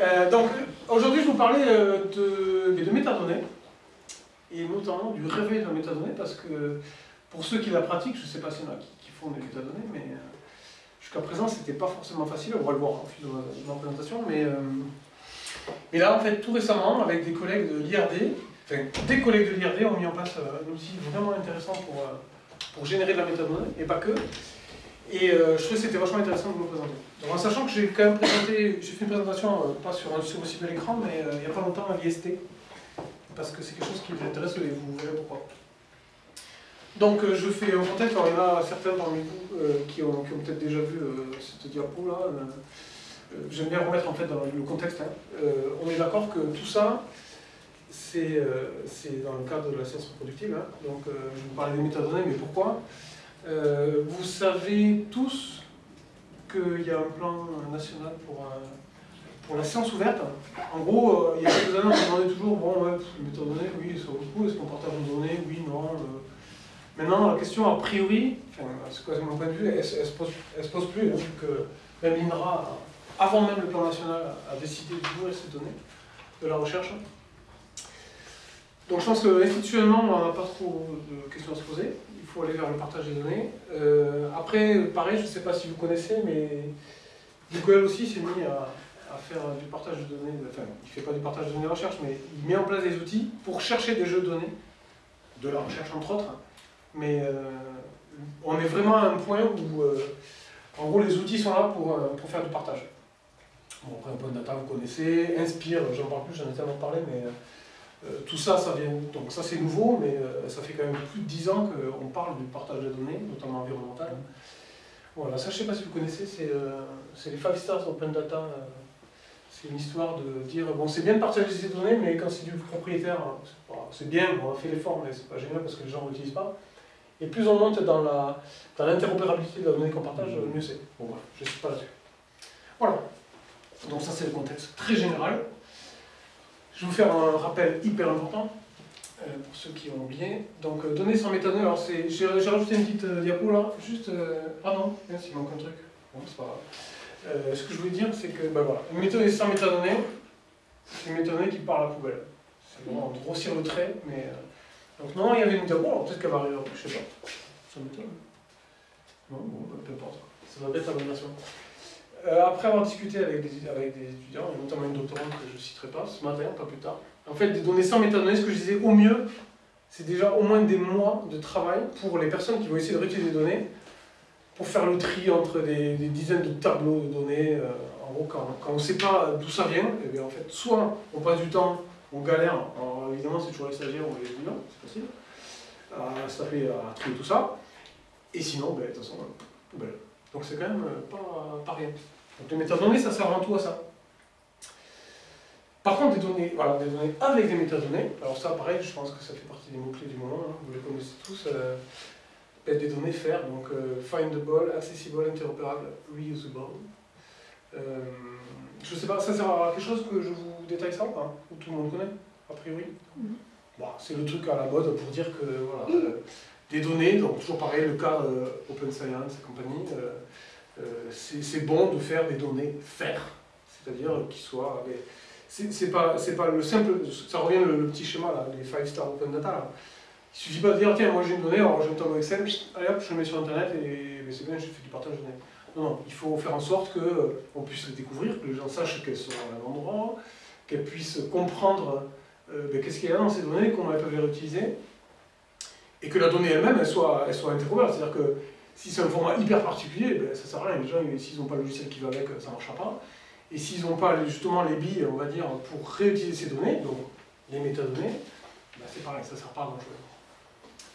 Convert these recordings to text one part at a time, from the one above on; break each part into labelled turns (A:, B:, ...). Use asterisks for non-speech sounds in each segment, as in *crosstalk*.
A: Euh, donc, aujourd'hui, je vous parler euh, de, métadonnées, et notamment du réveil de la métadonnée, parce que pour ceux qui la pratiquent, je ne sais pas s'il y en a qui, font des métadonnées, mais euh, jusqu'à présent, c'était pas forcément facile, on va le voir au fil de ma, présentation, mais, mais là, en fait, tout récemment, avec des collègues de l'IRD, enfin, des collègues de l'IRD ont mis en place un outil vraiment intéressant pour, pour générer de la métadonnée, et pas que, et je trouvais que c'était vachement intéressant de vous le présenter. en sachant que j'ai quand même présenté, j'ai fait une présentation, pas sur un aussi bel écran, mais il n'y a pas longtemps à l'IST, parce que c'est quelque chose qui vous intéresse et vous verrez pourquoi. Donc je fais un contexte, alors il y en a certains parmi vous qui ont, peut-être déjà vu cette diapo là. J'aime bien remettre en fait le contexte. Hein. on est d'accord que tout ça, c'est dans le cadre de la science reproductive. Hein. Donc je vous parler des métadonnées, mais pourquoi? Vous savez tous qu'il y a un plan national pour, pour la science ouverte. En gros, euh, il y a quelques années, on se demandait toujours, bon, ouais, les métadonnées, oui, ça vaut le coup, est-ce qu'on partage une donnée Oui, non. Euh. Maintenant, la question, a priori, c'est quoi mon point de vue, elle, ne se, pose, plus, hein, vu que même l'INRA, avant même le plan national, a décidé d'ouvrir ces données de la recherche. Donc je pense qu'institutionnellement, on n'a pas trop de questions à se poser aller vers le partage des données. Euh, après, pareil, je ne sais pas si vous connaissez, mais Google aussi s'est mis à, faire du partage de données, enfin, il ne fait pas du partage de données de recherche, mais il met en place des outils pour chercher des jeux de données, de la recherche entre autres, mais euh, on est vraiment à un point où, euh, en gros, les outils sont là pour, pour faire du partage. Bon, après, un point de data, vous connaissez, Inspire, j'en parle plus, j'en ai tellement parlé, mais tout ça, ça vient, donc ça c'est nouveau, mais euh, ça fait quand même plus de 10 ans qu'on parle du partage de données, notamment environnemental. Voilà, ça je sais pas si vous connaissez, c'est euh, les 5 stars open data. c'est une histoire de dire, bon c'est bien de partager ces données, mais quand c'est du propriétaire, hein, c'est bien, on a fait l'effort, mais c'est pas génial parce que les gens ne l'utilisent pas. Et plus on monte dans l'interopérabilité de la donnée qu'on partage, mieux c'est. Bon voilà, je ne suis pas là-dessus. Voilà. Donc ça c'est le contexte très général. Je vais vous faire un rappel hyper important, euh, pour ceux qui ont oublié. Donc, euh, données sans métadonnées, alors j'ai rajouté une petite euh, diapo là, juste... ah non, il manque un truc. Bon, c'est pas grave. ce que je voulais dire, c'est que, ben voilà, une méthode sans métadonnées, c'est une méthode qui part à la poubelle. C'est vraiment grossir le trait, mais... donc non, il y avait une diapo, alors peut-être qu'elle va arriver, je sais pas. Ça m'étonne. Non, bon, peu importe. Ça va être la bonne version. Euh, après avoir discuté avec des, étudiants, et notamment une doctorante que je ne citerai pas, ce matin, pas plus tard, en fait, des données sans métadonnées, ce que je disais, au mieux, c'est déjà au moins des mois de travail pour les personnes qui vont essayer de réutiliser des données, pour faire le tri entre des, dizaines de tableaux de données. Euh, en gros, quand, on ne sait pas d'où ça vient, et eh bien, en fait, soit on passe du temps, on galère, évidemment c'est toujours les stagiaires ou les étudiants, c'est facile, à se taper, à trier tout ça, et sinon, ben, de toute façon, poubelle. Donc c'est quand même euh, pas, pas rien. Donc les métadonnées, ça sert avant tout à ça. Par contre, des données, voilà, des données avec des métadonnées, alors ça, pareil, je pense que ça fait partie des mots-clés du moment, hein, vous les connaissez tous, euh, des données FAIR, donc euh, findable, accessible, interoperable, reusable. Euh, je sais pas, ça sert à quelque chose que je vous détaille ça ou pas Ou tout le monde connaît, a priori? Mm-hmm. bon, C'est le truc à la mode pour dire que voilà, euh, des données, donc toujours pareil, le cas Open Science et compagnie, euh, c'est bon de faire des données faire, c'est-à-dire qu'ils soient... C'est pas, pas le simple, ça revient le, petit schéma, là, les 5 star open data. Là. Il suffit pas de dire, tiens, moi j'ai une donnée, alors un tableau Excel, allez hop, je le mets sur Internet et c'est bien, je fais du partage de données. Non, non, il faut faire en sorte qu'on puisse les découvrir, que les gens sachent qu'elles sont à un endroit, qu'elles puissent comprendre euh, ben, qu'est-ce qu'il y a dans ces données, comment elles peuvent les réutiliser, et que la donnée elle-même, elle soit, elle soit C'est-à-dire que si c'est un format hyper particulier, ben, ça sert à rien. Les gens, s'ils n'ont pas le logiciel qui va avec, ça ne marchera pas. Et s'ils n'ont pas justement les billes, on va dire, pour réutiliser ces données, donc les métadonnées, ben, c'est pareil, ça ne sert pas à grand chose.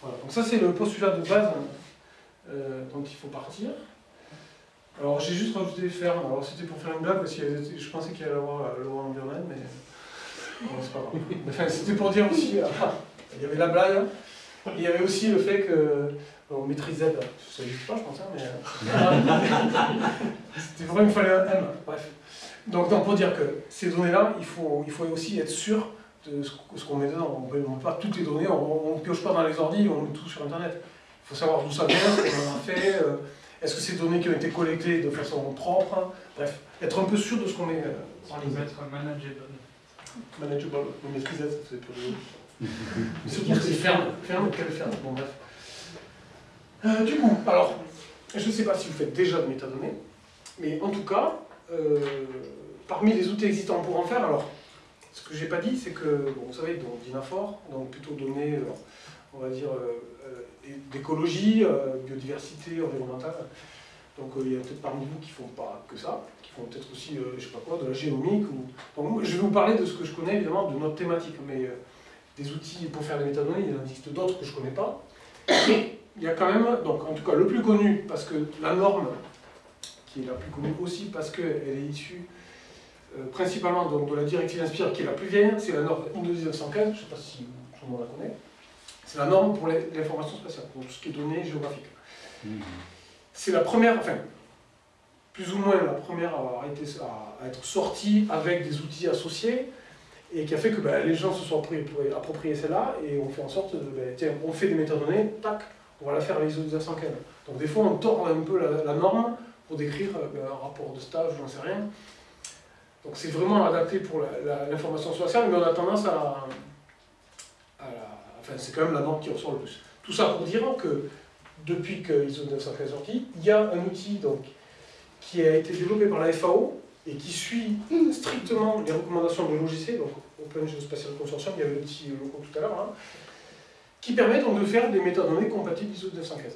A: Voilà, donc ça c'est le postulat de base euh, dont il faut partir. Alors j'ai juste rajouté les fermes, alors c'était pour faire une blague, parce que je pensais qu'il allait avoir euh, le environnement, mais c'est pas. *laughs* Enfin, c'était pour dire aussi, *laughs* il y avait la blague, et il y avait aussi le fait que on maîtrise Z, ça n'existe pas je pense, hein, mais... Euh, *laughs* c'était vraiment, il fallait un M, bref. Donc, donc, pour dire que ces données-là, il faut, il faut aussi être sûr de ce qu'on met dedans. On ne met pas toutes les données, on ne pioche pas dans les ordi, on met tout sur Internet. Il faut savoir d'où ça vient, ce qu'on en a fait, euh, est-ce que ces données qui ont été collectées de façon propre, bref. être un peu sûr de ce qu'on met euh,
B: les mettre manageable.
A: manageable, on maîtrisait, ça c'est. Mais *laughs* surtout c'est ferme, ferme, quelle ferme, bon bref. Euh, du coup, alors, je ne sais pas si vous faites déjà de métadonnées, mais en tout cas, euh, parmi les outils existants pour en faire, alors, ce que j'ai pas dit, c'est que, bon, vous savez, donc Dynafor, donc plutôt données, euh, on va dire, d'écologie, biodiversité, environnementale. Donc il y a peut-être parmi vous qui font pas que ça, qui font peut-être aussi, je sais pas quoi, de la génomique. Donc, je vais vous parler de ce que je connais évidemment de notre thématique, mais des outils pour faire des métadonnées, il en existe d'autres que je connais pas. Il y a quand même, donc en tout cas le plus connu, parce que la norme, qui est la plus connue aussi parce qu'elle est issue euh, principalement donc, de la directive Inspire, qui est la plus vieille, c'est la norme 1915, je ne sais pas si tout le monde la connaît. C'est la norme pour l'information spatiale, pour tout ce qui est données géographiques. C'est la première, enfin, plus ou moins la première à, avoir été, à, à être sortie avec des outils associés et qui a fait que ben, les gens se sont appropriés, appropriés celle-là et on fait en sorte de, ben, tiens, on fait des métadonnées, tac, on va la faire à l'ISO 1915. Donc des fois on tord un peu la, norme pour décrire euh, ben, un rapport de stage, j'en sais rien. Donc c'est vraiment adapté pour l'information spatiale, mais on a tendance à, la- Enfin, c'est quand même la norme qui ressort le plus. Tout ça pour dire que depuis que ISO 915 est sorti, il y a un outil donc, qui a été développé par la FAO et qui suit strictement les recommandations de l'OGC, donc Open Geospatial Consortium, il y avait petit logo tout à l'heure, hein, qui permet donc de faire des métadonnées compatibles ISO 915.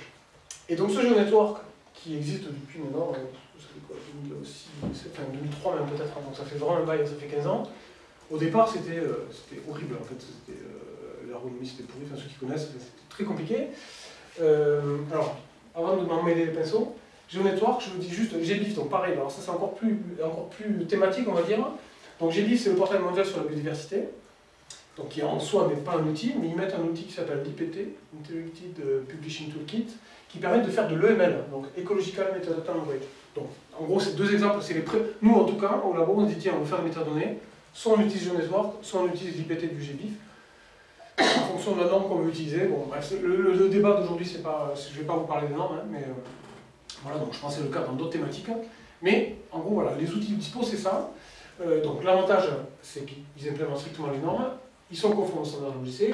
A: Et donc ce GeoNetwork, qui existe depuis maintenant, vous savez quoi, 2006, enfin 2003 même peut-être, hein, donc ça fait vraiment un bail, ça fait 15 ans, au départ c'était euh, c'était horrible en fait, c'était, euh, l'ergonomie c'était pourri, ceux qui connaissent, c'était très compliqué. Euh, alors, avant de m'en mêler les pinceaux, GeoNetwork, je vous dis juste GBIF, donc pareil, alors ça c'est encore plus, encore plus thématique on va dire. Donc GBIF c'est le portail mondial sur la biodiversité, donc qui en soi n'est pas un outil, mais ils mettent un outil qui s'appelle l'IPT, Integrated Publishing Toolkit, qui permet de faire de l'EML, donc Ecological Metadata Language. Donc en gros c'est deux exemples, c'est les pré... nous en tout cas au labo on dit tiens on veut faire des métadonnées, soit on utilise GeoNetwork, soit on utilise l'IPT du GBIF, en fonction de la norme qu'on veut utiliser. Bon, bref, le, le- le débat d'aujourd'hui, c'est pas, je ne vais pas vous parler des normes, hein, mais euh, voilà, donc je pense c'est le cas dans d'autres thématiques. Mais en gros, voilà, les outils dispo, c'est ça. Euh, donc l'avantage, c'est qu'ils implémentent strictement les normes, ils sont conformes au standard logiciel,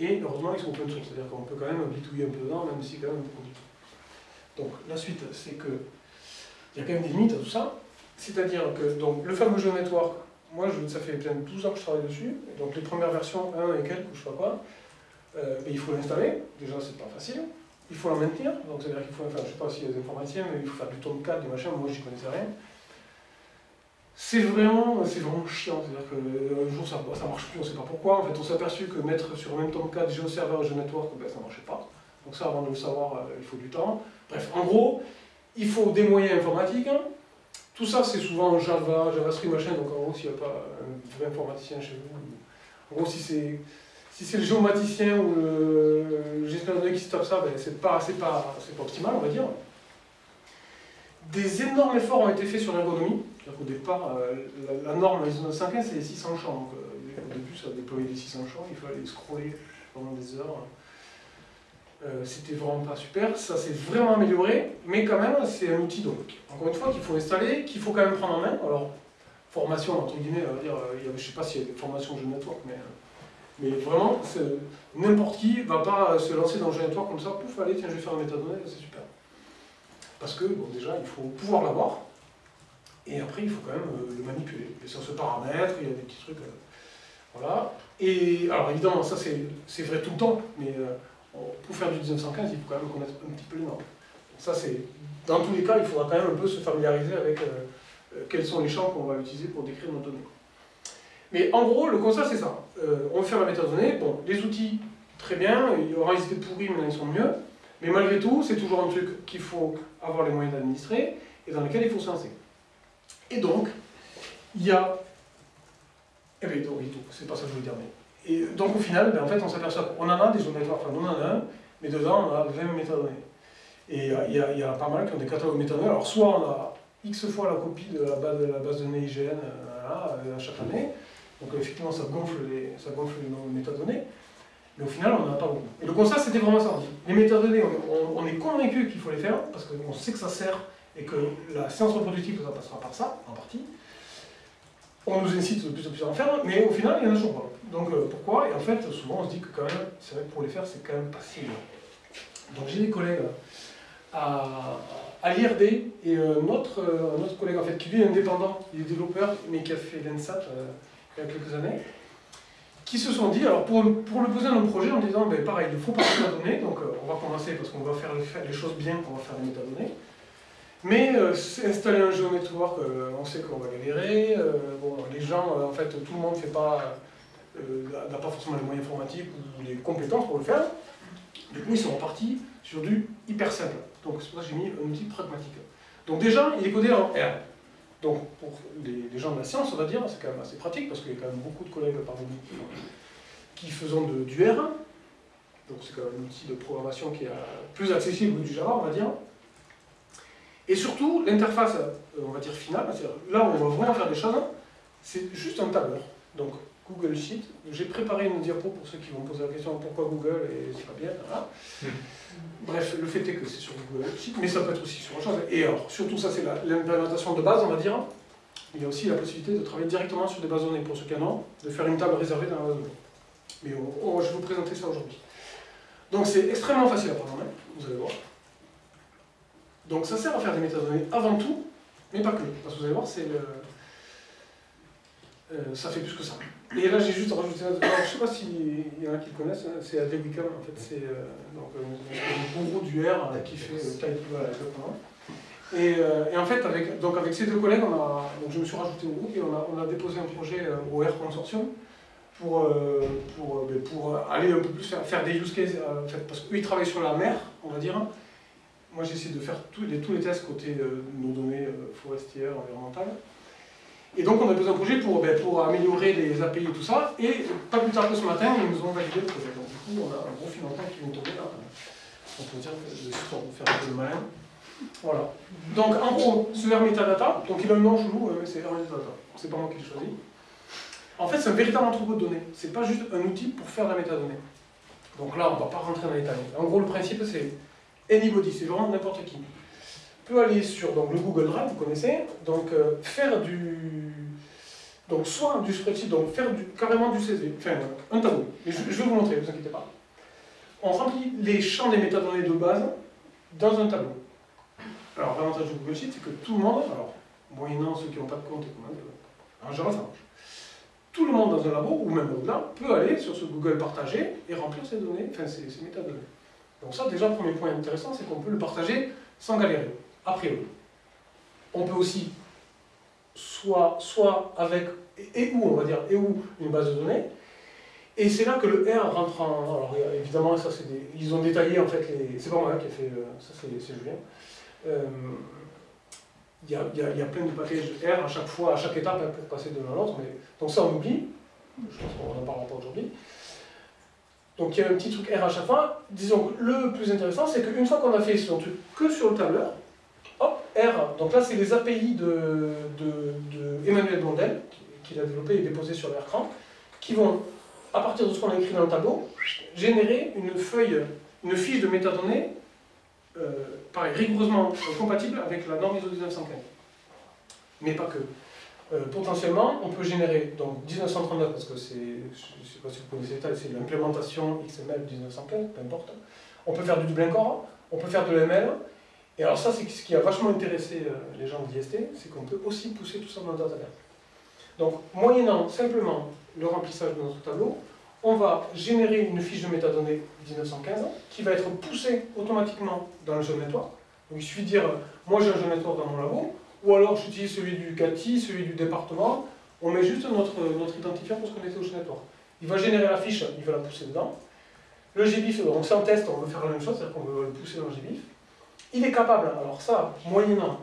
A: et heureusement, ils sont open source, c'est-à-dire qu'on peut quand même bidouiller un peu dedans, même si quand même un peu compliqué. Donc la suite, c'est que il y a quand même des limites à tout ça. C'est-à-dire que donc, le fameux jeu network, moi, ça fait plein de 12 ans que je travaille dessus. Donc, les premières versions 1 et quelques, ou je sais pas quoi, euh, il faut l'installer. Déjà, c'est pas facile. Il faut la maintenir. Donc, c'est-à-dire qu'il faut, enfin, je sais pas s'il y a des informaticiens, mais il faut faire du tomcat, des machins. Moi, j'y connaissais rien. C'est vraiment, vraiment chiant. C'est-à-dire qu'un jour, ça, ça marche plus, on sait pas pourquoi. En fait, on s'est aperçu que mettre sur le même tomcat GeoServer et GeoNetwork, ben, ça marchait pas. Donc, ça, avant de le savoir, euh, il faut du temps. Bref, en gros, il faut des moyens informatiques. hein. Tout ça, c'est souvent Java, JavaScript, machin, donc en gros, s'il n'y a pas un vrai informaticien chez vous, en gros, si c'est si le géomaticien ou le, gestionnaire qui se tape ça, ben, c'est pas, pas, pas optimal, on va dire. Des énormes efforts ont été faits sur l'ergonomie. Qu'au départ, euh, la, norme ISO 915, c'est les 600 champs. Euh, au début, ça déployait les 600 champs, il fallait scroller pendant des heures. Euh, C'était vraiment pas super, ça s'est vraiment amélioré, mais quand même, c'est un outil, donc, encore une fois, qu'il faut installer, qu'il faut quand même prendre en main. Alors, formation, entre guillemets, on va dire, il y a- je sais pas s'il y a des formations jeu network, mais, vraiment, n'importe qui va pas se lancer dans le jeu network comme ça, pouf, allez, tiens, je vais faire un métadonnées, c'est super. Parce que, bon, déjà, il faut pouvoir l'avoir, et après, il faut quand même euh, le manipuler. Et sur ce paramètre, il y a des petits trucs. euh, voilà. Et alors, évidemment, ça, c'est vrai tout le temps, mais euh, pour faire du 1915, il faut quand même connaître un petit peu les normes. Ça, c'est dans tous les cas, il faudra quand même un peu se familiariser avec quels sont les champs qu'on va utiliser pour décrire nos données. Mais en gros, le constat, c'est ça. On faire la métadonnée. Bon, les outils, très bien. Il y aura ils étaient pourris, maintenant ils sont mieux. Mais malgré tout, c'est toujours un truc qu'il faut avoir les moyens d'administrer et dans lequel il faut se lancer. Et donc, il y a. Eh bien, donc, c'est pas ça que je voulais dire, mais et donc au final, ben, en fait, on s'aperçoit qu'on en a des network, enfin on en a un, mais dedans on a 20 métadonnées. Et euh, il y, a- y a pas mal qui ont des catalogues métadonnées. Alors soit on a X fois la copie de la base de, la données IGN euh, euh, à chaque année, donc effectivement ça gonfle les, ça gonfle les nombres de métadonnées, mais au final on n'en a pas beaucoup. Et le constat c'était vraiment ça, les métadonnées, on, on- on est convaincu qu'il faut les faire, parce qu'on sait que ça sert, et que la science reproductive, ça passera par ça, en partie. On nous incite de plus en plus à en faire, mais au final, il y en a toujours pas. Donc euh, pourquoi? Et en fait, souvent, on se dit que quand même, c'est vrai que pour les faire, c'est quand même pas si Donc j'ai des collègues à, l'IRD, et euh, notre, euh, collègue, en fait, qui lui est indépendant, il est développeur, mais qui a fait l'ENSAT il y a quelques années, qui se sont dit, alors pour, pour le poser dans le projet, en disant, ben, pareil, il faut pas de métadonnées, donc on va commencer parce qu'on va faire, les choses bien, on va faire des métadonnées. Mais euh, installer un jeu network, euh, on sait qu'on va galérer. Euh, bon, les gens, en fait, tout le monde n'a pas, pas forcément les moyens informatiques ou les compétences pour le faire. Du coup, ils sont repartis sur du hyper simple. Donc c'est pour ça que j'ai mis un outil pragmatique. Donc déjà, il est codé en R. Donc pour les, gens de la science, on va dire, c'est quand même assez pratique parce qu'il y a quand même beaucoup de collègues parmi nous qui faisons du R. Donc c'est quand même un outil de programmation qui est plus accessible que du Java, on va dire. Et surtout, l'interface, euh, on va dire finale, là où on va vraiment faire des choses, c'est juste un tableur. Donc, Google Sheet. J'ai préparé une diapo pour ceux qui vont poser la question pourquoi Google et c'est pas bien. Hmm. Bref, le fait est que c'est sur Google Sheet, mais ça peut être aussi sur autre chose. Et alors, surtout ça, c'est l'implémentation de base, on va dire. Il y a aussi la possibilité de travailler directement sur des bases données pour ceux qui en ont, de faire une table réservée dans la base données. Mais je vais vous présenter ça aujourd'hui. Donc c'est extrêmement facile à prendre en main, vous allez voir. Donc ça sert à faire des métadonnées avant tout, mais pas que. Parce que vous allez voir, c'est le... Euh, ça fait plus que ça. Et là, j'ai juste rajouté un... Alors, je ne sais pas s'il y en a qui le connaissent, hein, c'est Adewicam, en fait, c'est euh, donc, le gourou du R qui fait euh, taille voilà. Et, et, en fait, avec, donc avec ces deux collègues, on a, donc je me suis rajouté au groupe et on a, on a déposé un projet au R Consortium pour, pour, ben, pour, aller un peu plus faire, des use cases, en fait, parce qu'eux, ils travaillent sur la mer, on va dire, moi j'essaie de faire tous les, tests côté euh, nos données euh, forestières, environnementales. Et donc on a besoin un projet pour, ben, améliorer les API et tout ça, et pas plus tard que ce matin, ils nous ont validé le projet. Donc du coup, on a un gros financement qui vient de tomber là. On peut dire que suis pour faire un peu de malin. Voilà. Donc en gros, ce R metadata, donc il a un nom chelou, mais c'est R metadata. C'est pas moi qui l'ai choisi. En fait, c'est un véritable entrepôt de données. C'est pas juste un outil pour faire de la métadonnée. Donc là, on va pas rentrer dans les détails. En gros, le principe, c'est anybody, c'est vraiment n'importe qui, peut aller sur donc, le Google Drive, vous connaissez, donc euh, faire du... Donc soit du spreadsheet, donc faire du, carrément du CSV, enfin un tableau. je, vais vous montrer, ne vous inquiétez pas. On remplit les champs des métadonnées de base dans un tableau. Alors l'avantage du Google Sheet, c'est que tout le monde, alors moyennant ceux qui n'ont pas de compte et commandes, en général ça marche. Tout le monde dans un labo, ou même au-delà, peut aller sur ce Google partagé et remplir ces données, enfin ces métadonnées. Donc ça, déjà, premier point intéressant, c'est qu'on peut le partager sans galérer, a priori. On peut aussi, soit, soit avec, et, où, on va dire, et où une base de données, et c'est là que le R rentre en... Alors évidemment, ça des... Ils ont détaillé en fait les... C'est pas moi qui ai fait... Ça c'est Julien. Euh, il y, a, y, plein de packages R à chaque fois, à chaque étape hein, pour passer de l'un à l'autre. Mais... Donc ça on oublie. Je pense qu'on n'en parlera pas aujourd'hui. Donc il y a un petit truc R à chaque fois. Disons que le plus intéressant, c'est qu'une fois qu'on a fait ce truc que sur le tableur, hop, R, donc là c'est les API de, de, Emmanuel Blondel, qu'il a développé et déposé sur l'écran, qui vont, à partir de ce qu'on a écrit dans le tableau, générer une feuille, une fiche de métadonnées, euh, pareil, rigoureusement compatible avec la norme ISO 1915. Mais pas que. Euh, potentiellement, on peut générer donc 1939, parce que c'est, je ne sais pas si vous connaissez ça, c'est l'implémentation XML 1915, peu importe. On peut faire du double core, on peut faire de l'ML, et alors ça, c'est ce qui a vachement intéressé euh, les gens d'IST, c'est qu'on peut aussi pousser tout ça dans le database. Donc, moyennant simplement le remplissage de notre tableau, on va générer une fiche de métadonnées 1915 qui va être poussée automatiquement dans le jeu network. Donc, il suffit de dire, moi j'ai un jeu network dans mon labo, ou alors j'utilise celui du CATI, celui du département, on met juste notre, identifiant pour se connecter au network. Il va générer la fiche, il va la pousser dedans. Le GBIF, donc c'est en test, on veut faire la même chose, c'est-à-dire qu'on veut le pousser dans le GBIF. Il est capable, alors ça, moyennant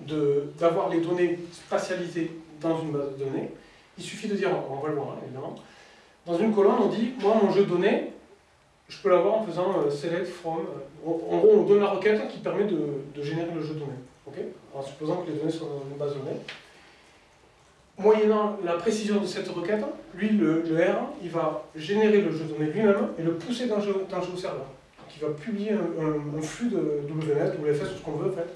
A: d'avoir les données spatialisées dans une base de données, il suffit de dire, on va le voir hein, évidemment, dans une colonne on dit, moi mon jeu de données, je peux l'avoir en faisant euh, select from, euh, en gros on donne la requête qui permet de générer le jeu de données en supposant que les données soient dans une base de données. Moyennant la précision de cette requête, lui, le, R, il va générer le jeu de données lui-même et le pousser dans le jeu, serveur. Donc il va publier un, flux de WNS, WFS, ce qu'on veut en fait,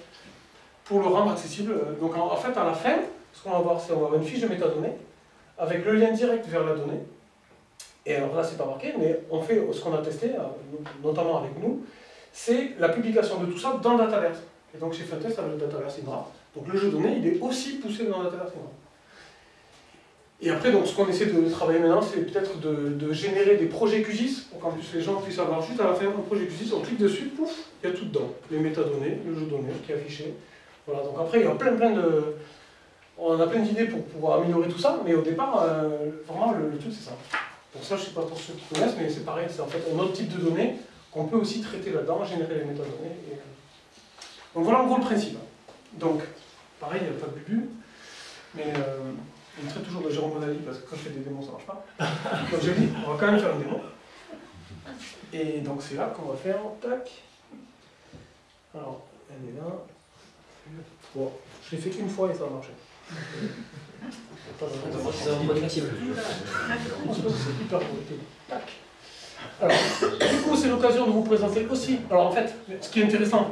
A: pour le rendre accessible. Donc en, fait, à la fin, ce qu'on va voir, c'est qu'on va avoir une fiche de métadonnées avec le lien direct vers la donnée. Et alors là, c'est pas marqué, mais on fait ce qu'on a testé, notamment avec nous, c'est la publication de tout ça dans Dataverse. Et donc j'ai fait un test avec le Dataverse Indra. Donc le jeu de données, il est aussi poussé dans Dataverse Indra. Et après, donc, ce qu'on essaie de travailler maintenant, c'est peut-être de, générer des projets QGIS pour qu'en plus les gens puissent avoir juste à la fin un projet QGIS, on clique dessus, pouf, il y a tout dedans. Les métadonnées, le jeu de données qui est affiché. Voilà, donc après, il y a plein, plein de. On a plein d'idées pour pouvoir améliorer tout ça, mais au départ, euh, vraiment, le, truc, c'est ça. Pour ça, je ne sais pas pour ceux qui connaissent, mais c'est pareil, c'est en fait un autre type de données qu'on peut aussi traiter là-dedans, générer les métadonnées. Donc voilà en gros le principe. Donc, pareil, il n'y a pas de bubu, mais. Euh, je traite toujours de Jérôme Bonali parce que quand je fais des démos, ça ne marche pas. *laughs* Donc j'ai dit, on va quand même faire une démo. Et donc c'est là qu'on va faire, tac. Alors, elle est là. Bon, je l'ai fait une fois et ça a marché. C'est hyper Tac. Alors, du coup, c'est l'occasion de vous présenter aussi. Alors, en fait, ce qui est intéressant,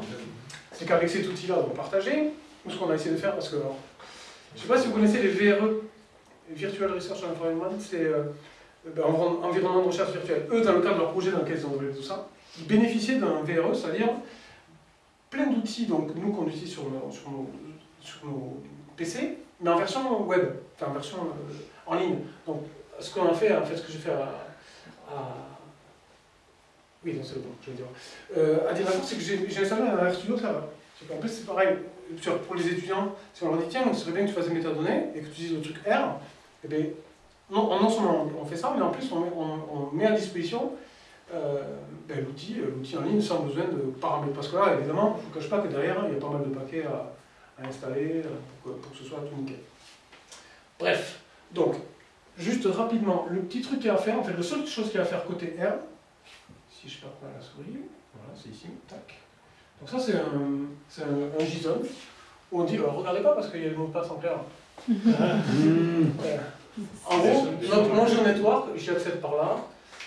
A: c'est qu'avec cet outil-là, on va partager. Nous, ce qu'on a essayé de faire, parce que, je ne sais pas si vous connaissez les VRE, Virtual Research Environment, c'est euh, ben, environnement de recherche virtuelle. Eux, dans le cadre de leur projet dans lequel ils ont développé tout ça, ils bénéficiaient d'un VRE, c'est-à-dire plein d'outils donc nous qu'on utilise sur nos, sur, nos, PC, mais en version web, enfin en version euh, en ligne. Donc ce qu'on a fait, en fait, ce que j'ai fait à, oui, c'est le bon, je vais dire. Euh, à dire c'est que j'ai installé un RStudio Server. En plus, c'est pareil, pour les étudiants, si on leur dit tiens, donc ce serait bien que tu fasses des métadonnées et que tu utilises le truc R, eh bien, non, non seulement on fait ça, mais en plus on met, à disposition euh, ben, l'outil, euh, l'outil en ligne sans besoin de paramètres. Parce que là, évidemment, je ne vous cache pas que derrière, il y a pas mal de paquets à, installer euh, pour que, ce soit tout nickel. Bref, donc, juste rapidement, le petit truc qu'il y a à faire, en fait, la seule chose qu'il y a à faire côté R, si je perds pas la souris, voilà, c'est ici, tac. Donc ça, c'est un, un, JSON où on dit, regardez pas parce qu'il y a le mot de passe en clair. *laughs* En gros, notre, mon network, j'y accède par là,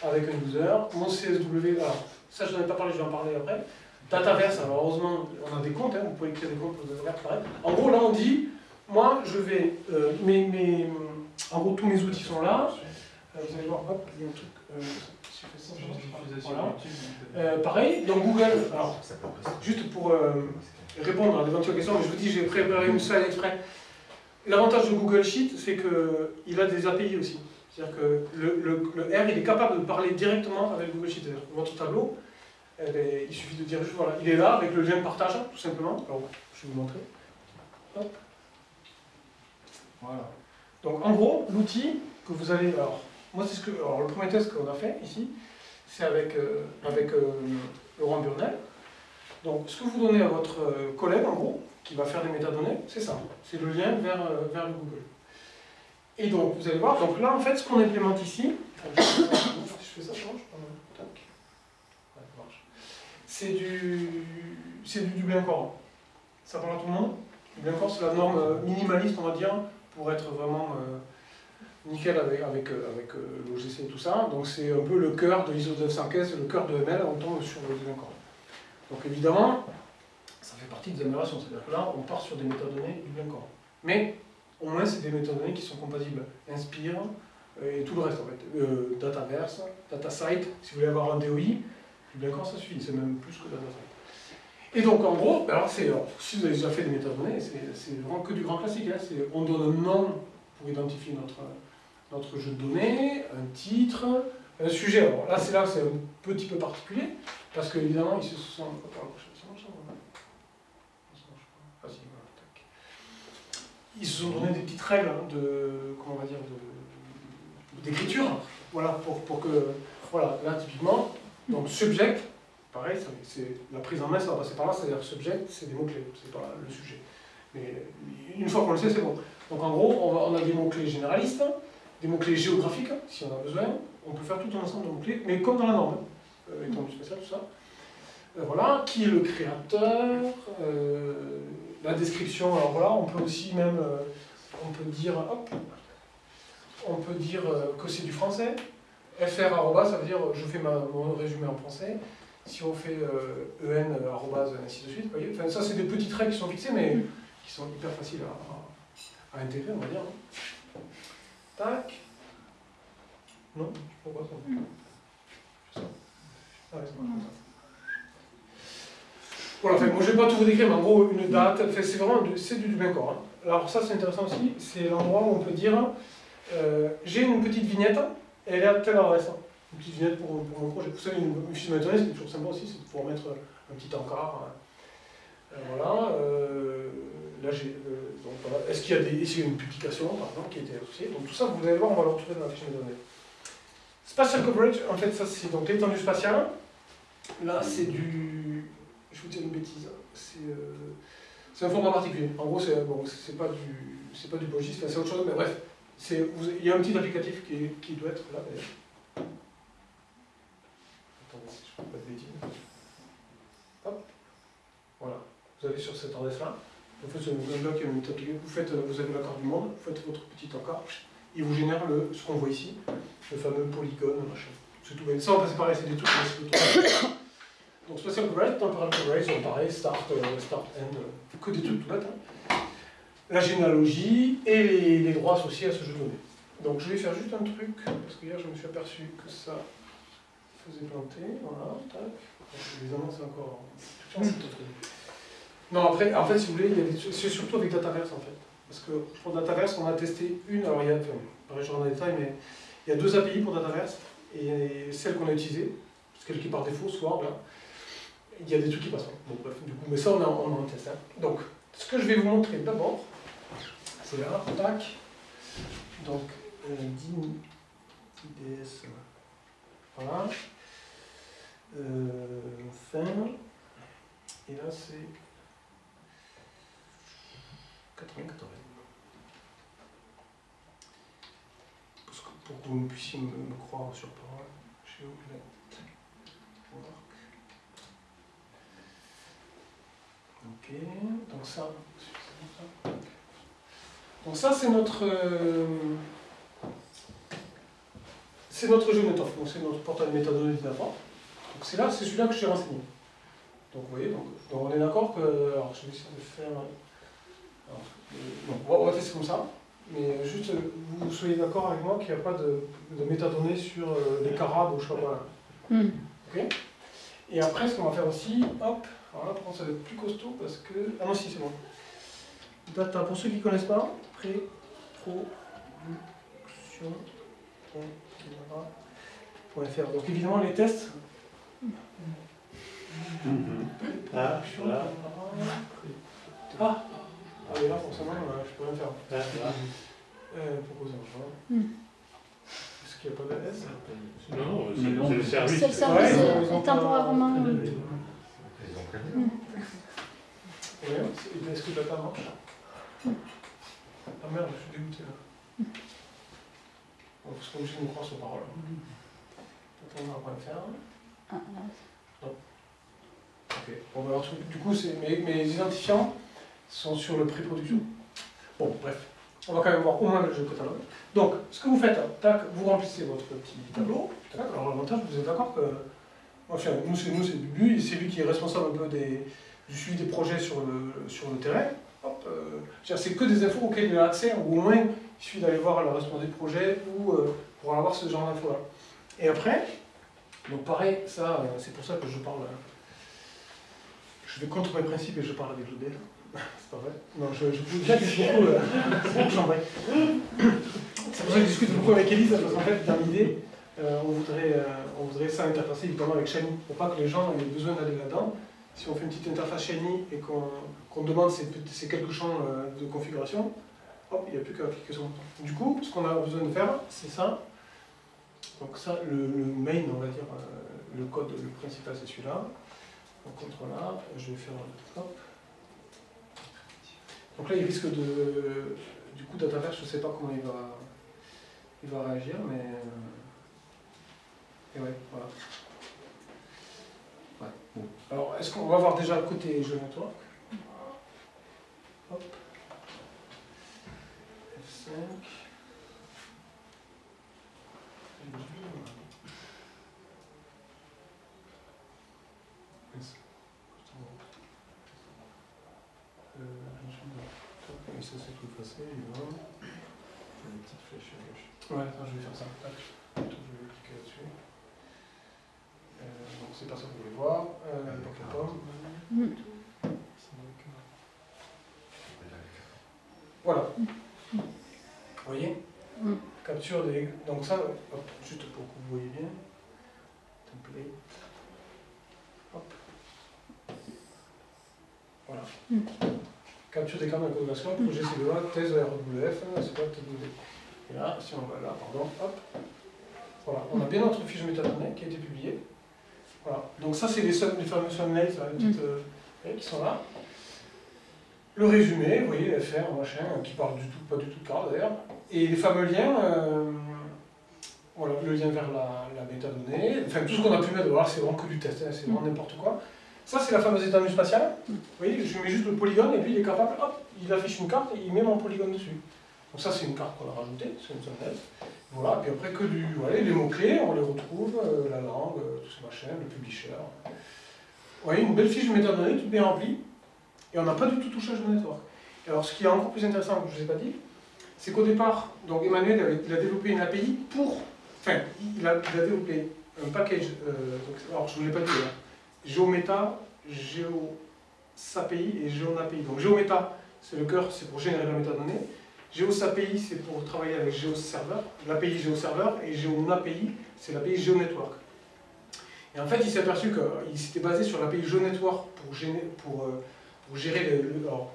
A: avec un user. Mon CSW, alors ça je n'en ai pas parlé, je vais en parler après. Dataverse, alors heureusement, on a des comptes, hein, vous pouvez créer des comptes pour Dataverse, pareil. En gros, là on dit, moi je vais, euh, mes, mes, en gros tous mes outils sont là. Euh, vous allez voir, hop, il y a un truc. Euh, voilà. pareil, dans Google, alors, juste pour répondre à d'éventuelles questions, mais je vous dis, j'ai préparé une slide exprès. L'avantage de Google Sheet, c'est qu'il a des API aussi. C'est-à-dire que le, R, il est capable de parler directement avec Google Sheet. Votre tableau, eh ben, il suffit de dire juste, voilà, il est là avec le lien de partage, tout simplement. Alors, je vais vous montrer. Hop. Voilà. Donc, en gros, l'outil que vous allez... Alors, moi, c'est ce que... Alors, le premier test qu'on a fait ici, c'est avec, euh, avec euh, Laurent Burnel. Donc, ce que vous donnez à votre euh, collègue, en gros, qui va faire des métadonnées, c'est ça. C'est le lien vers, vers le Google. Et donc, vous allez voir, donc là, en fait, ce qu'on implémente ici, je fais ça, ça marche C'est du, c'est du Dublin Core. Ça parle à tout le monde Dublin Core, c'est la norme minimaliste, on va dire, pour être vraiment nickel avec, avec, avec l'OGC et tout ça. Donc, c'est un peu le cœur de l'ISO 915, c'est le cœur de ML, on tombe sur le Core. Donc, évidemment, ça fait partie des améliorations. C'est-à-dire que là, on part sur des métadonnées du corps. Mais au moins, c'est des métadonnées qui sont compatibles. Inspire euh, et tout le reste en fait. Euh, Dataverse, DataSite, si vous voulez avoir un DOI, du bien corps, ça suffit. C'est même plus que DataSite. Et donc en gros, alors, si vous avez déjà fait des métadonnées, c'est vraiment que du grand classique. Hein. On donne un nom pour identifier notre, notre jeu de données, un titre, un sujet. Alors là, c'est là c'est un petit peu particulier, parce qu'évidemment, ils se sont... ils se sont donné des petites règles hein, de, comment on va dire, d'écriture, voilà, pour, pour, que, voilà, là typiquement, donc subject, pareil, c'est la prise en main, ça va passer par là, c'est-à-dire subject, c'est des mots-clés, c'est pas le sujet. Mais une fois qu'on le sait, c'est bon. Donc en gros, on, a des mots-clés généralistes, des mots-clés géographiques, si on a besoin, on peut faire tout un ensemble de mots-clés, mais comme dans la norme, euh, étant spécial, tout ça. Euh, voilà, qui est le créateur, euh, la description, alors voilà, on peut aussi même, euh, on peut dire, hop, on peut dire que c'est du français. fr arrobas, ça veut dire je fais mon résumé en français. Si on fait en arrobas, ainsi de suite, vous voyez. Enfin, ça, c'est des petites règles qui sont fixées, mais qui sont hyper faciles à, à, intégrer, on va dire. Tac. Non, je ne pas trop. ça. Ah, ouais, Voilà, moi je ne vais pas tout vous décrire, mais en gros, une date, c'est vraiment c'est du, du corps. Hein. Alors ça c'est intéressant aussi, c'est l'endroit où on peut dire euh, j'ai une petite vignette, et elle est à telle adresse. Hein. Une petite vignette pour, pour mon projet. Vous savez, une, une fiche ce qui est toujours sympa aussi, c'est de pouvoir mettre un petit encart. Hein. Euh, voilà. Euh. Est-ce qu'il y a des, une publication, par qui a été associée? Donc tout ça, vous allez voir, on va le retrouver dans la fiche de données. Spatial coverage, en fait, ça c'est donc l'étendue spatiale. Là, c'est du. Je vous dis une bêtise. C'est un format particulier. En gros, c'est bon, pas du, c'est pas du c'est autre chose, mais bref, il y a un petit applicatif qui, qui doit être là d'ailleurs. Attendez je ne fais pas de bêtises. Hop. Voilà. Vous allez sur cette adresse-là. En fait, c'est un bloc, vous, faites, vous avez l'accord du monde, vous faites votre petit encart, il vous génère le, ce qu'on voit ici, le fameux polygone, machin. C'est tout. Ça, c'est pareil, c'est des trucs. Donc, Spatial Coverage, Temporal Coverage, pareil, Start, euh, Start, End, euh, que des trucs tout bêtes. Hein la généalogie et les, droits associés à ce jeu donné. Donc je vais faire juste un truc, parce que hier je me suis aperçu que ça faisait planter. Voilà, tac. évidemment c'est encore... Non, après, en fait, si vous voulez, c'est surtout avec Dataverse en fait. Parce que pour Dataverse, on a testé une, alors il y a, enfin, pareil, détails, mais il y a deux API pour Dataverse, et celle qu'on a utilisée, celle qui par défaut, soit là, il y a des trucs qui passent. Bon, bref, du coup, mais ça, on on en test. Hein. Donc, ce que je vais vous montrer d'abord, c'est là, tac. Donc, euh, IDS, voilà. Euh, fin. Et là, c'est 94. pour que vous puissiez me, croire sur parole, vais Ok, donc ça, donc ça c'est notre euh, c'est notre jeu donc c'est notre portail méthodologie d'abord. Donc c'est là, c'est celui-là que je suis renseigné. Donc vous voyez, donc, on est d'accord que. Alors je vais essayer de faire. Euh, on, va, tester comme ça, mais juste vous soyez d'accord avec moi qu'il n'y a pas de, de métadonnées sur euh, les carabes ou je sais pas quoi. Hmm. Ok Et après ce qu'on va faire aussi, hop, alors là, ça va être plus costaud parce que. Ah non, si, c'est bon. Data, pour ceux qui ne connaissent pas, pré-production.fr. Donc évidemment, les tests. Ah, voilà. Ah, ah mais là, forcément, euh, je peux rien faire. Ah, euh, proposer un choix. Est-ce qu'il n'y a pas de S?
B: Non, non, c'est le service.
C: C'est le service ouais, temporairement.
A: Mm. est-ce que data marche? Ah merde, je suis dégoûté là. Mm. Bon, parce qu'on me croire sur parole. Attends, on va faire. Ah, non. Ok. Bon, alors, du coup, mes, mes identifiants sont sur le pré-production. Bon, bref. On va quand même voir au moins le jeu catalogue. Donc, ce que vous faites, tac, vous remplissez votre petit tableau. alors l'avantage, vous êtes d'accord que Enfin, nous, c'est nous, c'est Bubu, c'est lui qui est responsable un peu des, du suivi des projets sur le, sur le terrain. Euh, c'est que des infos auxquelles il a accès, ou au moins il suffit d'aller voir la responsable des projet ou euh, pour avoir ce genre d'infos-là. Et après, donc pareil, ça, euh, c'est pour ça que je parle. je vais contre mes principes et je parle avec l'ODF. C'est pas vrai. Non, je, je vous discute beaucoup. c'est pour ça que je discute beaucoup avec Elise, parce qu'en fait, dans l'idée, euh, on, voudrait, euh, on voudrait ça interfacer évidemment avec Shiny, pour pas que les gens aient besoin d'aller là-dedans. Si on fait une petite interface Shiny et qu'on demande ces, quelques champs euh, de configuration, hop, il n'y a plus qu'à cliquer sur. Du coup, ce qu'on a besoin de faire, c'est ça. Donc ça, le, main, on va dire, le code, le principal, c'est celui-là. Donc contre là, je vais faire hop. Donc là, il risque de... Du coup, Dataverse, je ne sais pas comment il va, il va réagir, mais... Et ouais, voilà. Ouais, bon. Alors, est-ce qu'on va voir déjà le côté jeu network Hop. F5. Ça c'est tout effacé, évidemment. Une petite flèche à gauche. Ouais, attends, je vais faire ça. Tac. Je vais cliquer là-dessus. Euh, donc c'est pas ça que vous voulez voir. Euh, donc la pomme.
C: Mm.
A: Voilà. Vous voyez
C: Mm.
A: Capture des. Donc ça, hop, juste pour que vous voyez bien. Template. Hop. Voilà.
C: Mm.
A: Capture des cartes d'incodation, projet CEA, thèse RWF, c'est pas. Et là, si on va là, pardon, hop. Voilà, on a bien notre fiche métadonnée qui a été publiée. Voilà. Donc ça, c'est les, fameux thumbnails les petites, euh, voyez, qui sont là. Le résumé, vous voyez, FR, machin, qui parle du tout, pas du tout de carte d'ailleurs. Et les fameux liens, euh, voilà, le lien vers la, la métadonnée, enfin tout ce qu'on a pu mettre, voilà, c'est vraiment que du test, hein, c'est vraiment n'importe quoi. Ça, c'est la fameuse étendue spatiale. Vous voyez, je mets juste le polygone et lui, il est capable, hop, il affiche une carte et il met mon polygone dessus. Donc ça, c'est une carte qu'on a rajoutée, c'est une thumbnail. Voilà, puis après que du, voilà, les mots-clés, on les retrouve, euh, la langue, euh, tout ce machin, le publisher. Vous voyez, une belle fiche de métadonnées, toute bien remplie, et on n'a pas du tout touché Jeux Network. Et alors, ce qui est encore plus intéressant, que je ne vous ai pas dit, c'est qu'au départ, donc Emmanuel il a développé une API pour, enfin, il a, développé un package, euh, alors je ne vous l'ai pas dit, hein, GeoMeta, GeoSAPI et GeoNAPI. Donc GeoMeta, c'est le cœur, c'est pour générer la métadonnée. GeoSAPI, c'est pour travailler avec GeoServer, l'API GeoServer, et GeoNAPI, c'est l'API GeoNetwork. Et en fait, il s'est aperçu qu'il s'était basé sur l'API GeoNetwork euh, pour gérer le, alors,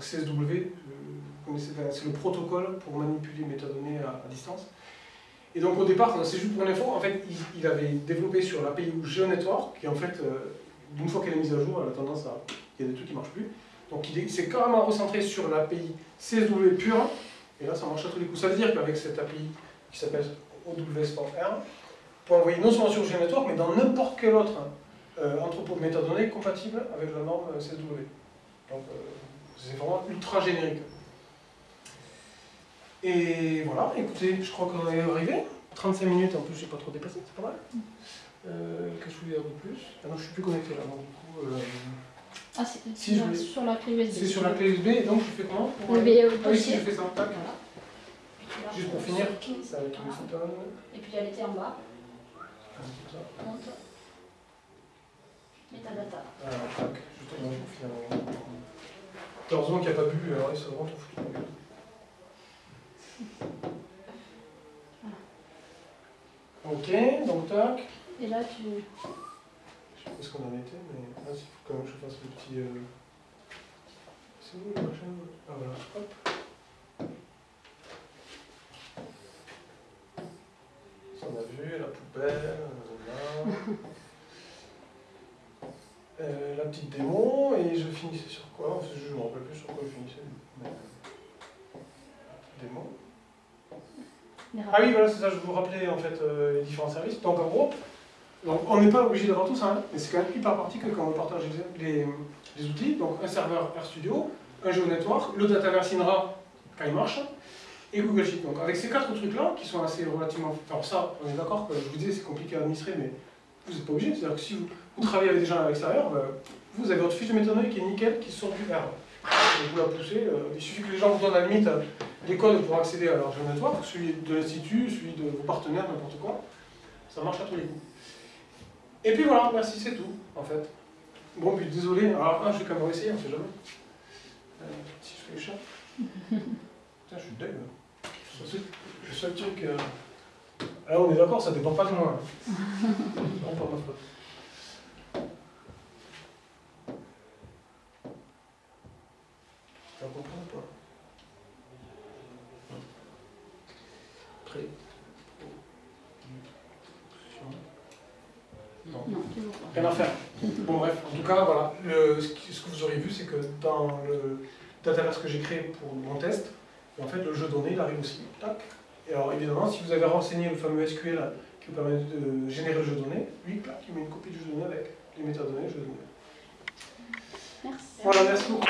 A: CSW, euh, c'est le protocole pour manipuler les métadonnées à distance. Et donc au départ, c'est juste pour l'info, en fait, il, avait développé sur l'API GeoNetwork, qui en fait, euh, d'une fois qu'elle est mise à jour, elle a tendance à... Il y a des trucs qui ne marchent plus. Donc il est- il s'est carrément recentré sur l'API CSW pure, et là ça marche à tous les coups. Ça veut dire qu'avec cette API qui s'appelle OW Sport R, pour envoyer non seulement sur GeoNetwork, mais dans n'importe quel autre euh, entrepôt de métadonnées compatible avec la norme euh, CSW. Donc c'est vraiment ultra générique. Et voilà, écoutez, je crois qu'on est arrivé. 35 minutes, en plus j'ai pas trop dépassé, c'est pas mal. Euh, Qu'est-ce que je voulais dire de plus? Ah non, je suis plus connecté là, donc du coup... euh,
C: Ah, c'est
A: Si, je
C: sur- la clé USB.
A: c'est sur la clé USB, donc je fais comment? Pour-
C: Le
A: Ah oui, si, je fais ça, tac.
C: Voilà.
A: Juste pour finir, ça avec le Stone.
C: Et puis elle était en bas.
A: Comme ça.
C: Monte. Metadata.
A: Alors, tac, justement, pour finir. Heureusement qu'il n'y a pas bu, alors il se rend tout foutu. la gueule. Ok, donc tac.
C: Et là, tu.
A: Je sais pas ce qu'on en était, mais là, il faut quand même que je fasse le petit. euh, C'est où le machin? Ah voilà, hop. Ça on a vu, la poubelle, là. Euh, la petite démo, et je finissais sur quoi? Je ne me rappelle plus sur quoi je finissais. mais- Démo.
C: les
A: Ah oui, voilà, c'est ça, je vous rappelais en fait euh, les différents services. Donc en gros, on n'est pas obligé d'avoir tout ça, hein, mais c'est quand même hyper pratique quand on partage les, outils. Donc un serveur RStudio, un GeoNetwork, le Dataverse Inra quand il marche, et Google Sheet. Donc avec ces quatre trucs-là, qui sont assez relativement... Alors ça, on est d'accord je vous disais c'est compliqué à administrer, mais vous n'êtes pas obligé. C'est-à-dire que si vous, vous travaillez avec des gens à l'extérieur, ben, vous avez votre fiche de métadonnées qui est nickel, qui sort du R. Vous la poussez, euh, il suffit que les gens vous donnent à la limite euh, les codes pour accéder à leur GeoNetwork, celui de l'institut, celui de vos partenaires, n'importe quoi. Ça marche à tous les coups. Et puis voilà, merci, c'est tout, en fait. Bon, puis désolé, alors ah, je vais quand même essayer, on sait jamais. Euh, si je fais le chat. *laughs* Putain, je suis deg. hein. Le seul- truc. euh, on est d'accord, ça dépend pas de moi. hein. *laughs* Pas faute. Tu as compris ou pas Prêt Non.
C: Non, toujours pas.
A: Rien à faire. Bon bref, en tout cas, voilà. Le- ce, qui- ce que vous aurez vu, c'est que dans le dataverse que j'ai créé pour mon test, en fait, le jeu donné, il arrive aussi. Tac. Et alors évidemment, si vous avez renseigné le fameux SQL qui vous permet de générer le jeu donné, lui, clac, il met une copie du jeu donné avec les métadonnées, le jeu donné.
C: Merci.
A: Voilà, merci beaucoup.